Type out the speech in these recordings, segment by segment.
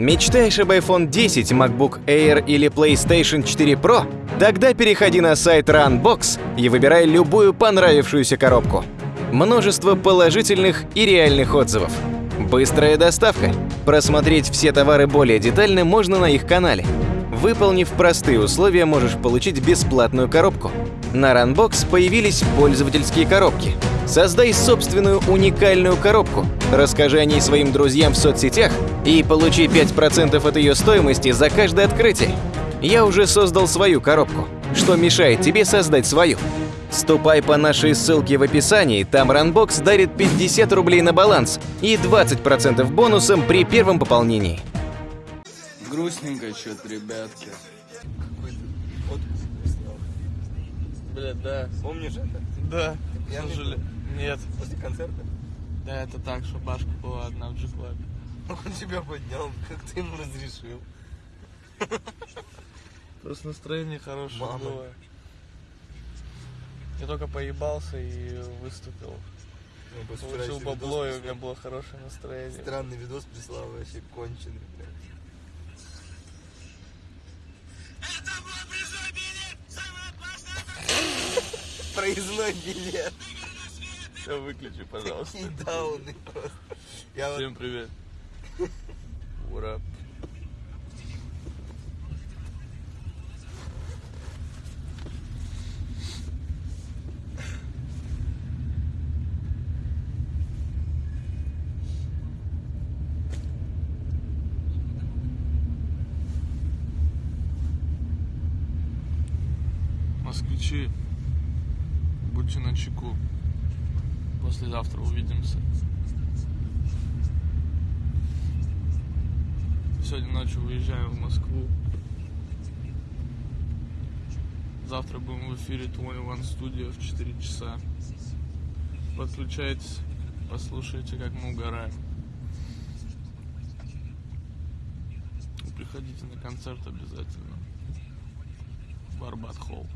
Мечтаешь об iPhone 10, MacBook Air или PlayStation 4 Pro? Тогда переходи на сайт Runbox и выбирай любую понравившуюся коробку. Множество положительных и реальных отзывов. Быстрая доставка. Просмотреть все товары более детально можно на их канале. Выполнив простые условия, можешь получить бесплатную коробку. На Runbox появились пользовательские коробки. Создай собственную уникальную коробку, расскажи о ней своим друзьям в соцсетях и получи 5% от ее стоимости за каждое открытие. Я уже создал свою коробку. Что мешает тебе создать свою? Ступай по нашей ссылке в описании, там Runbox дарит 50 рублей на баланс и 20% бонусом при первом пополнении. Грустненько что-то, ребятки. Бля, да. Помнишь это? Да. Я не Слушали? Нет. После концерта? Да, это так, что башка была одна в G-клабе. Он тебя поднял, как ты ему разрешил. Просто настроение хорошее Мама. было. Я только поебался и выступил. Ну, Получил бабло, и у меня было хорошее настроение. Странный видос прислал, вообще конченый, блядь. Проездной билет. Все, выключи, пожалуйста. Какие дауны просто. Всем привет. Ура. Увидимся. Сегодня ночью уезжаем в Москву. Завтра будем в эфире 21 Studio в 4 часа. Подключайтесь, послушайте, как мы угораем. И приходите на концерт обязательно. Барбат Холл.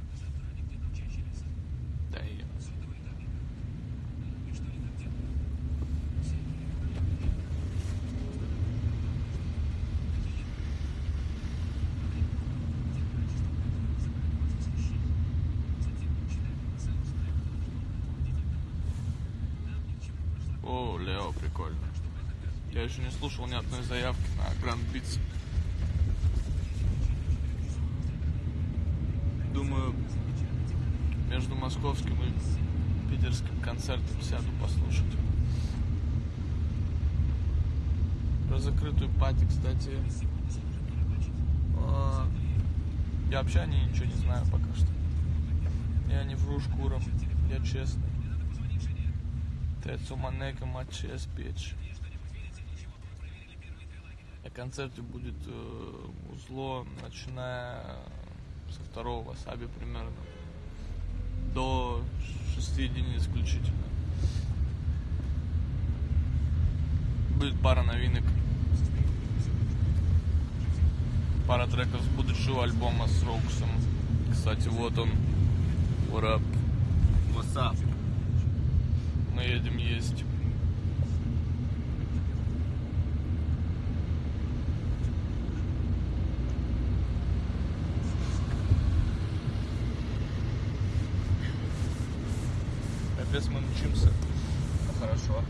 Да и О, Лео, прикольно. Я еще не слушал ни одной заявки на Grand Beats. Думаю, между московским и питерским концертом сяду послушать. Про закрытую пати, кстати, а, я вообще о ней ничего не знаю пока что. Я не вру шкуром, я честный. Тецу Манека Матчес Печь. На концерте будет э, узло, начиная со второго васаби примерно до 6 единиц включительно. Будет пара новинок. Пара треков с будущего альбома с Роуксом. Кстати, вот он. What up? What's up? Мы едем есть. Капец, мы мчимся. Хорошо.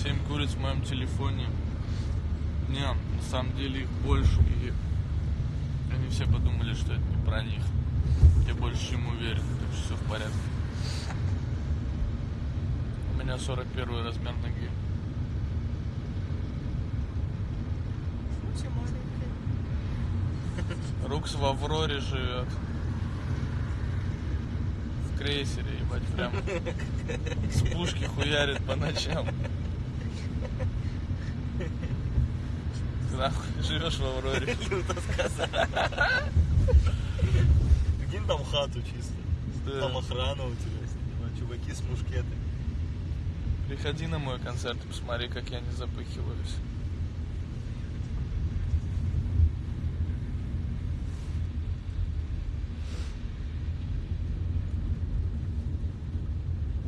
Семь куриц в моем телефоне. Не, на самом деле их больше, и они все подумали, что это не про них. Я больше чем уверен, так что все в порядке. У меня 41 размер ноги. Рукс в Авроре живет. В крейсере, ебать, прям с пушки хуярит по ночам. Живешь в Авроре. Люто сказано. Прикинь там хату чисто. Там охрана у тебя, снимаю. чуваки с мушкетами. Приходи на мой концерт и посмотри, как я не запыхиваюсь.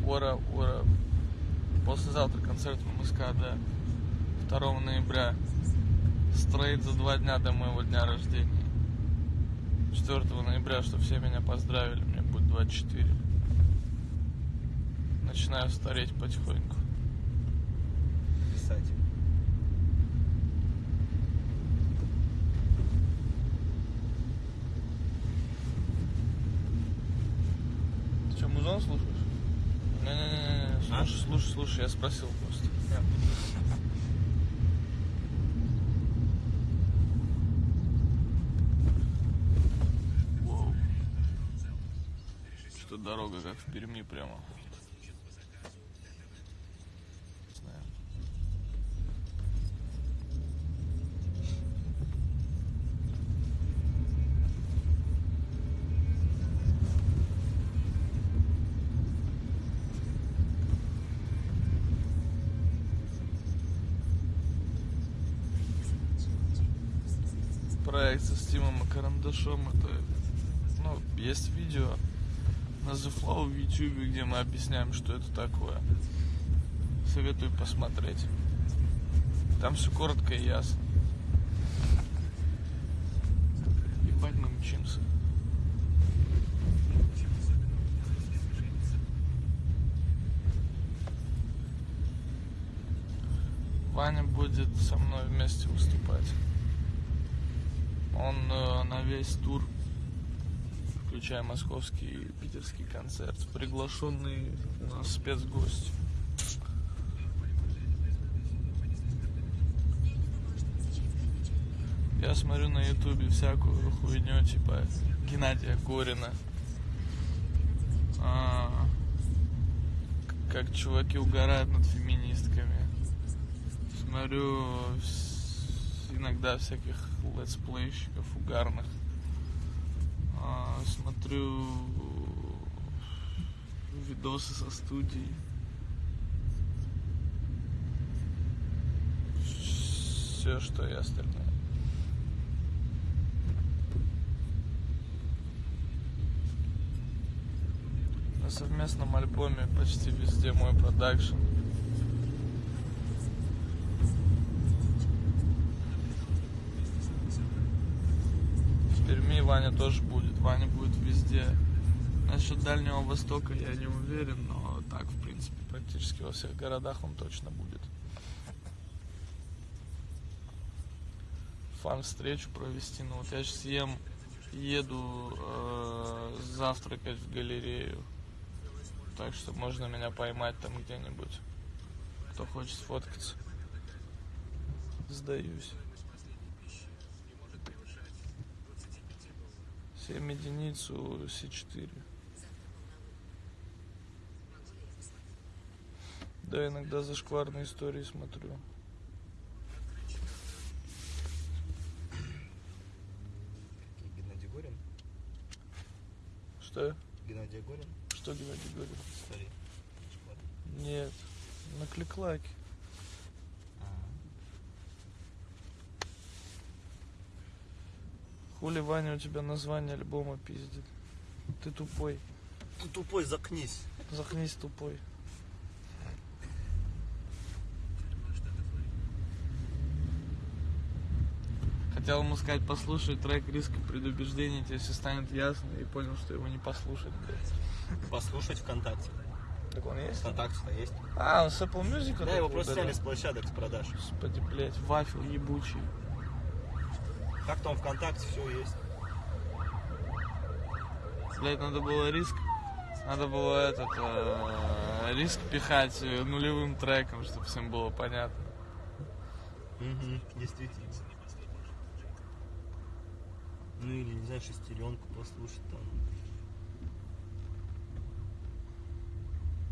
Ура, ура. Послезавтра концерт в МСК, да. 2 ноября. Стрейт за два дня до моего дня рождения. 4 ноября, что все меня поздравили, мне будет 24. Начинаю стареть потихоньку. Писать. Ты что, музон слушаешь? Не-не-не, А? слушай, слушай, слушай, я спросил просто. Воу. Что дорога как в Перми прямо. Проект со Стимом и Карандашом. Это, ну, есть видео на The Flow в YouTube, где мы объясняем, что это такое. Советую посмотреть. Там все коротко и ясно. Ебать мы мчимся. Ваня будет со мной вместе выступать. Он э, на весь тур, включая московский и питерский концерт, приглашенный у нас спецгость. Я смотрю на ютубе всякую хуйню, типа Геннадия Горина. А, как чуваки угорают над феминистками. Смотрю иногда всяких летсплейщиков угарных. А, смотрю видосы со студий. Все, что и остальное. На совместном альбоме почти везде мой продакшн. Перми Ваня тоже будет. Ваня будет везде. Насчет Дальнего Востока я не уверен, но так, в принципе, практически во всех городах он точно будет. Фан-встречу провести. Ну вот я сейчас ем, еду э, завтракать в галерею. Так что можно меня поймать там где-нибудь. Кто хочет сфоткаться. Сдаюсь. 7 единиц у С4. Да, иногда зашкварные истории смотрю. Геннадий Горин? Что? Геннадий Горин? Что Геннадий говорит? Старик. Нет. На кликлаке. Хули Ваня у тебя название альбома пиздит. Ты тупой. Ты тупой, закнись. Захнись тупой. Хотел ему сказать, послушай трек «Риск и предубеждение», тебе все станет ясно, и понял, что его не послушать. Послушать ВКонтакте. Так он есть? ВКонтакте-то есть. А, он с Apple Music? Да, его просто сняли с площадок с продаж. Господи, блядь, вафел ебучий. Как там ВКонтакте все есть. Блядь, надо было риск. Надо было этот э, риск пихать нулевым треком, чтобы всем было понятно. Угу, действительно. Ну или, не знаю, шестеренку послушать там.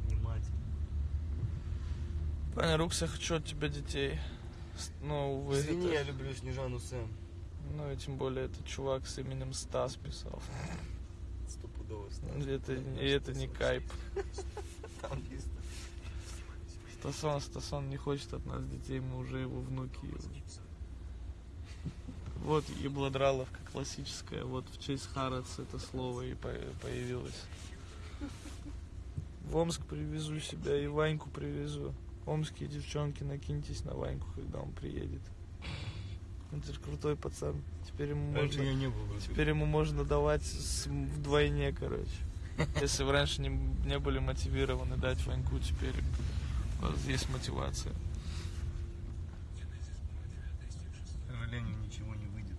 Внимательно. Ваня, Рукс, я хочу от тебя детей. Ну, увы, Извини, это- я люблю Снежану Сэм. Ну и тем более это чувак с именем Стас писал. Стопудово Это, и это не кайп. Там есть. Стасон, Стасон не хочет от нас детей, мы уже его внуки. Вот еблодраловка классическая, вот в честь Харац это слово и по- появилось. В Омск привезу себя и Ваньку привезу. Омские девчонки, накиньтесь на Ваньку, когда он приедет. Он же крутой пацан. Теперь ему Раньше можно, не был. теперь ему можно давать с- вдвойне, короче. Если вы раньше не, не были мотивированы дать Ваньку, теперь у вас есть мотивация. К сожалению, ничего не выйдет.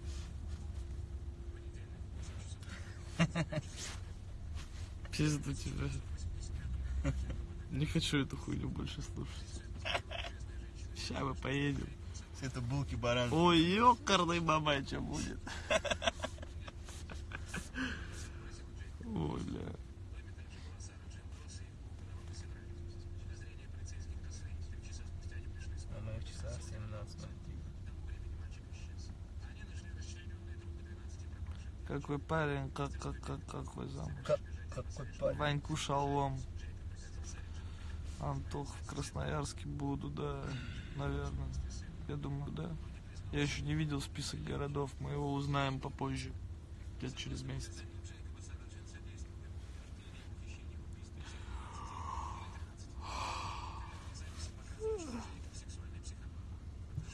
Пизду тебя. Не хочу эту хуйню больше слушать. Сейчас мы поедем. Это булки баран. Ой, ёкарный бабай, что будет? Ой, бля. На моих часах 17.03. Какой парень, как, как, как, какой замуж. Как, какой парень. Ваньку шалом. Антох в Красноярске буду, да, наверное. Я думаю, да. Я еще не видел список городов, мы его узнаем попозже, где-то через месяц.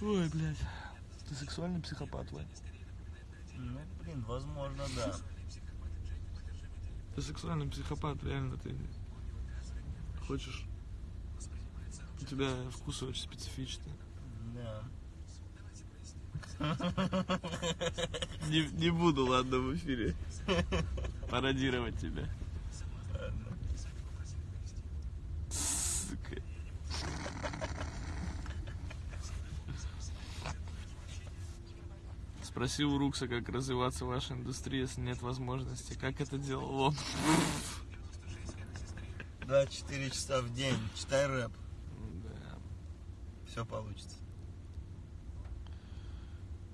Ой, блядь. Ты сексуальный психопат, Вань? Ну, блин, возможно, да. Ты сексуальный психопат, реально ты хочешь. У тебя вкусы очень специфичные. Да. Не, не буду, ладно, в эфире пародировать тебя. Ладно. Сука. Спроси у Рукса, как развиваться в вашей индустрии, если нет возможности. Как это делал он? 24 часа в день. Читай рэп. Да. Все получится.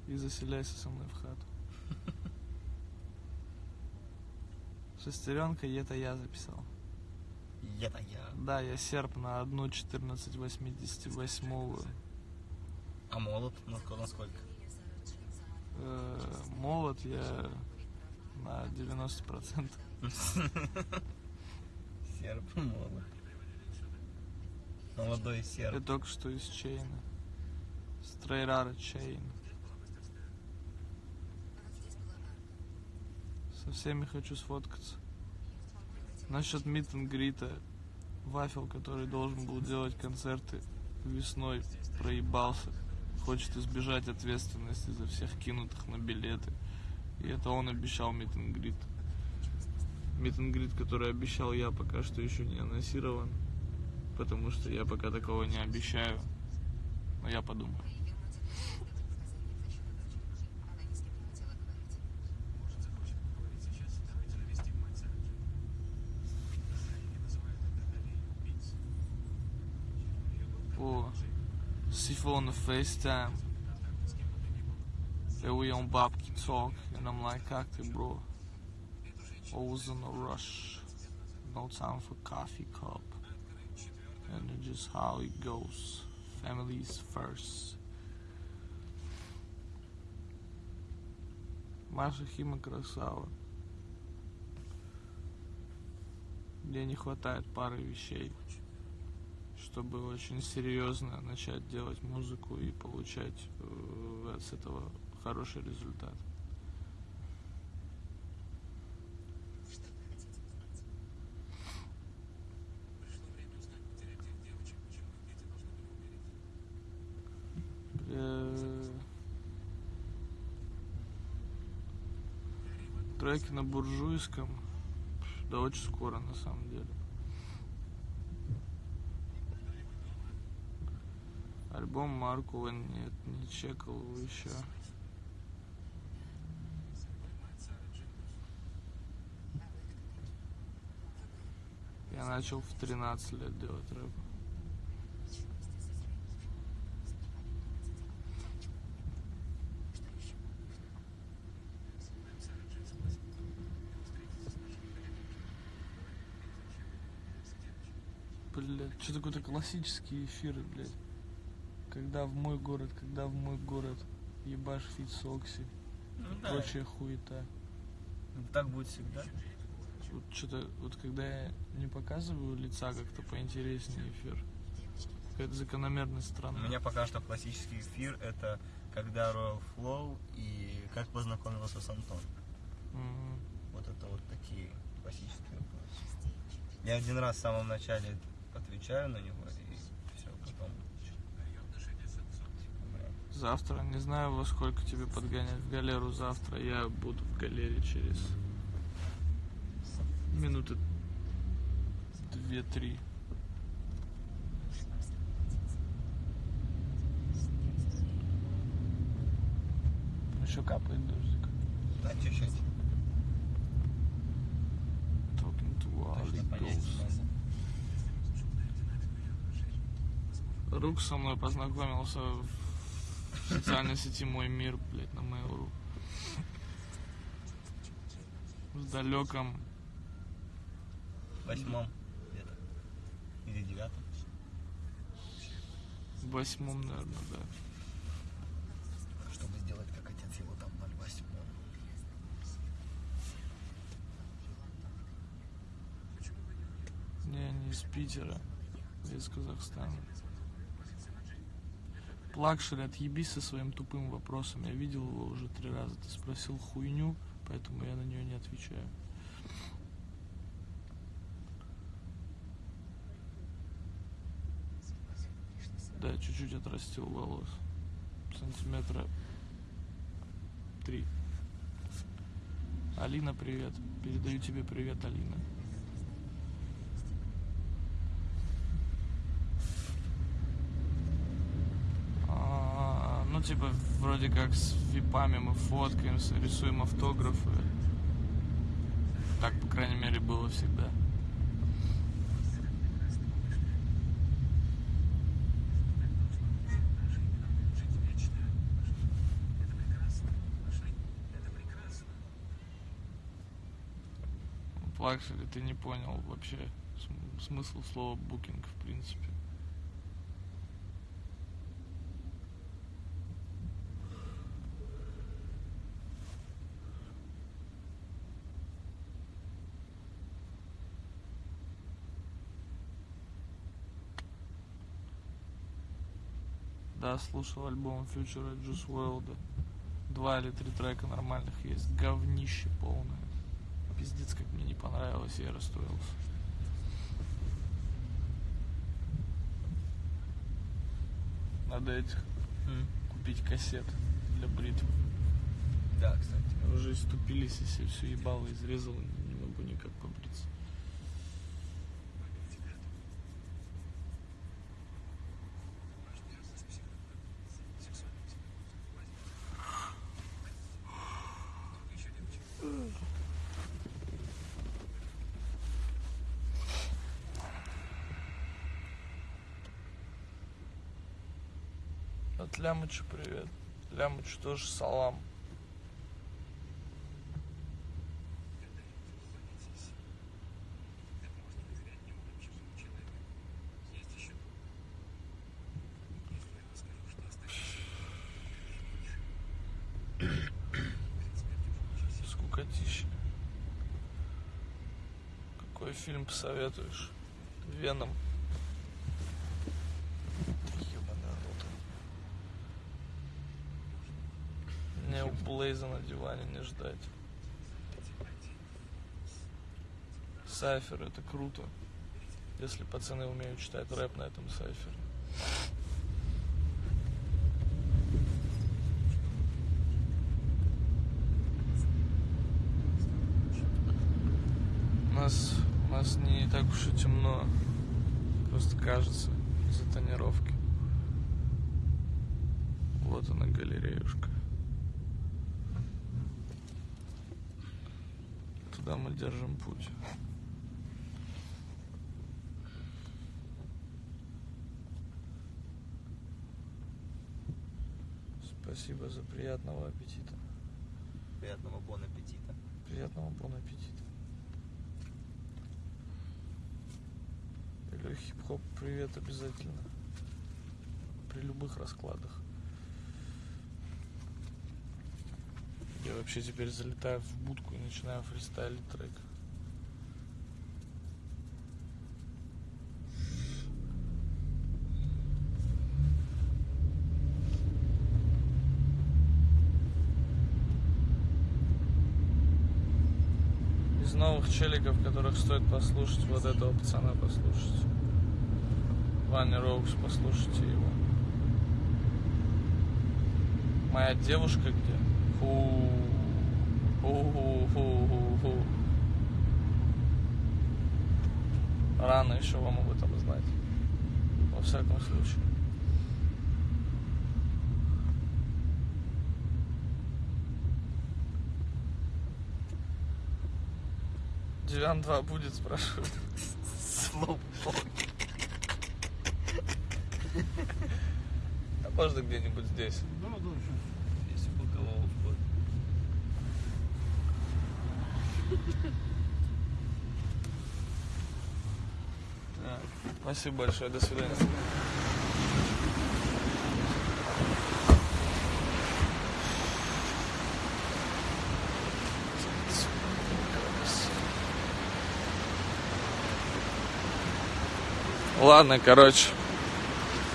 И заселяйся со мной в хату. Шестеренка, это я записал. Это я. Да, я серп на одну 1488 А молот? На сколько? э, молот я на 90%. Серп, молот. Молодой Я серп. только что из чейна. Стрейрара чейн. Со всеми хочу сфоткаться. Насчет мит грита Вафел, который должен был делать концерты весной, проебался. Хочет избежать ответственности за всех кинутых на билеты. И это он обещал мит грит. Мит грит, который обещал я, пока что еще не анонсирован. Потому что я пока такого не обещаю. Но я подумаю. Sifo on the FaceTime. And we on Bobki talk, and I'm like, как ты, bro? Always in a rush. No time for coffee cup. And it's just how it goes. Families first. Маша Хима красава. Мне не хватает пары вещей, Чтобы очень серьезно начать делать музыку и получать э, с этого хороший результат. Э, Треки на буржуйском. Да очень скоро на самом деле. Альбом Маркова нет, не чекал еще. Я начал в 13 лет делать рэп. Блядь, что какой-то классический эфир, блядь. Когда в мой город, когда в мой город. Ебашь feat с Окси. Ну Прочая хуета. Так будет всегда. Вот что-то, вот когда я не показываю лица, как-то поинтереснее эфир. Какая-то закономерность У странная. меня пока что классический эфир это когда Royal Flow и как познакомился с Антоном. Мгм. Вот это вот такие классические вопросы. Я один раз в самом начале отвечаю на него и все, потом. Завтра, не знаю, во сколько тебе подгонять в галеру завтра. Я буду в галере через минуты две-три. Еще капает дождик. Да, чуть-чуть. Talking to могу. Рук со мной познакомился в социальной сети «Мой мир», блядь, на Mail.ru. В далеком Восьмом где-то. Или девятом. восьмом, наверное, да. Чтобы сделать как отец его там 08. Не, не из Питера, из Казахстана. Плакшери, отъебись со своим тупым вопросом. Я видел его уже три раза. Ты спросил хуйню, поэтому я на нее не отвечаю. Да, чуть-чуть отрастил волос. Сантиметра три. Алина, привет. Передаю тебе привет, Алина. А, Ну, типа, вроде как с випами мы фоткаемся, рисуем автографы. Так, по крайней мере, было всегда. Плакшери, ты не понял вообще см- смысл слова букинг, в принципе. Да, слушал альбом Future Juice WRLD. Два или три трека нормальных есть. Говнище полное. Пиздец, как мне не понравилось, и я расстроился. Надо этих купить кассет для бритв. Да, кстати. Уже иступились, если все ебало изрезал, От Лямыча привет. Лямыч тоже салам. Скукотища. Какой фильм посоветуешь? Веном. Ебаный рот. Мне у Блейза на диване не ждать. Сайфер это круто. Если пацаны умеют читать рэп на этом сайфере. У нас, у нас не так уж и темно. Просто кажется из-за тонировки. Вот она галереюшка. Туда мы держим путь. Спасибо за приятного аппетита. Приятного бон аппетита. Приятного бон аппетита. Или хип-хоп привет обязательно. При любых раскладах. вообще теперь залетаю в будку и начинаю фристайлить трек. Из новых челиков, которых стоит послушать, вот этого пацана послушать. Ваня Роукс, послушайте его. Моя девушка где? Фу. Ху-ху-ху-ху-ху. Рано еще вам об этом знать. Во всяком случае. Девян 2 будет, спрашивают. А можно где-нибудь здесь? Если Так, Спасибо большое, до свидания. Ладно, короче.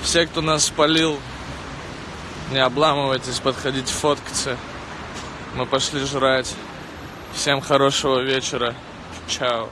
Все, кто нас спалил, не обламывайтесь, подходите фоткаться. Мы пошли жрать. Всем хорошего вечера. Чао.